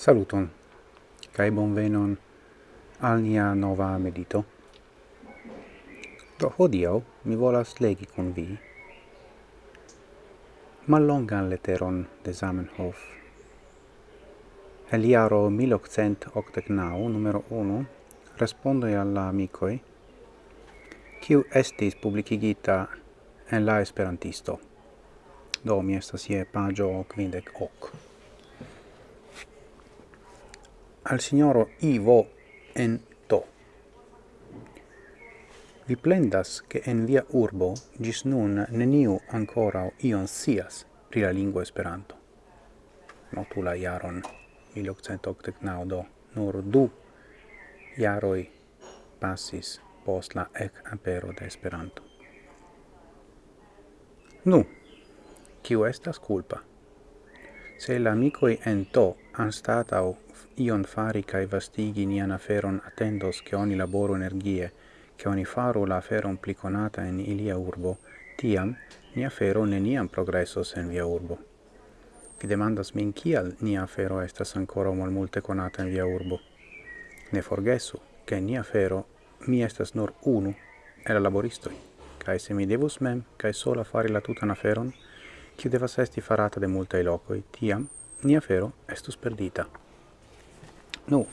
Saluton, cae bonvenon al nia nova medito. Do hodio mi volas legi con vi mallongan leteron de Zamenhof. El iaro 1889, numero 1, respondoi alla amicoi, kiu estis publicigita en la Esperantisto. Do mi estas ie pagio quindec hoc al signoro Ivo en to. Vi plendas che en via urbo gis nun neniu ancora ion sias pri la lingua Esperanto. Notu la jaron 1889 do nur du iaroi passis post la ec apero de Esperanto. Nu, kiu estas culpa? Se la amicoi en to anstatau ion fari cae vastigi nian aferon attendos che oni laboru energie, che oni faru la aferon pliconata in ilia urbo, tiam ni afero neniam progressos en via urbo. Vi demandas min kial ni afero estas ancora mal multe conata in via urbo. Ne forgesu, che ni afero mi estas nur unu el laboristoi, cae se mi devus mem, cae sola fari la tutan aferon, kiu devas esti farata de multae locoi, tiam nia fero estus perdita. Nu,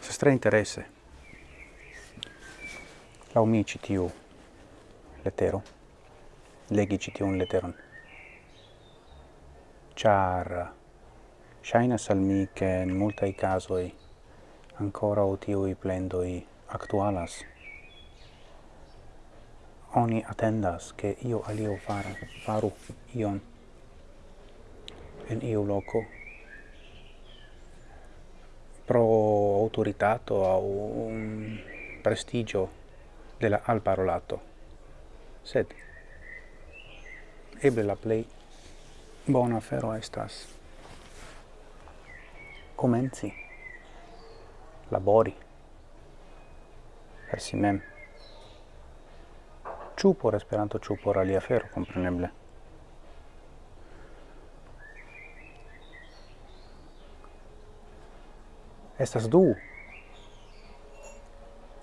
se stra interesse, lau mi citiu letero, legi citiun leteron, char shainas al mi che in multai casoi ancora o tiui plendoi actualas. Oni attendas che io alio far, faru ion. En iu loco pro autoritato au un prestigio de la al parolato. Sed eble la play bona fero estas. Comenzi. Labori. Per si mem. Ciu por esperanto ciu por alia fero compreneble Estas du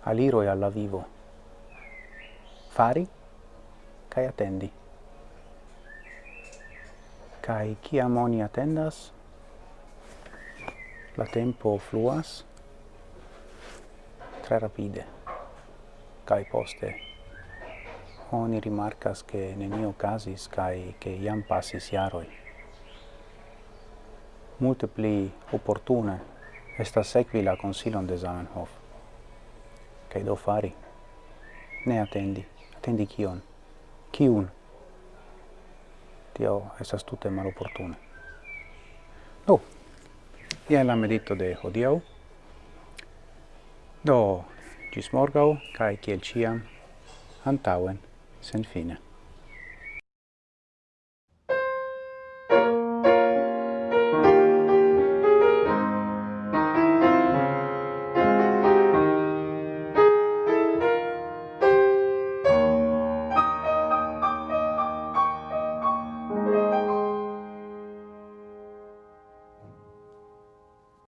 aliroi alla vivo. Fari kai attendi. Kai chi amoni attendas, la tempo fluas tre rapide. Kai poste oni rimarcas che nenio casis kai che iam passis iaroi. Multe pli opportune esta sequi la consilon de Zamenhof. Kaj do fari? Ne attendi. Attendi kion? Kiun? Tio estas tute maloportune. Do, ia la medito de hodiau. Do, gis morgau, kaj kiel ciam, antauen, sen fine.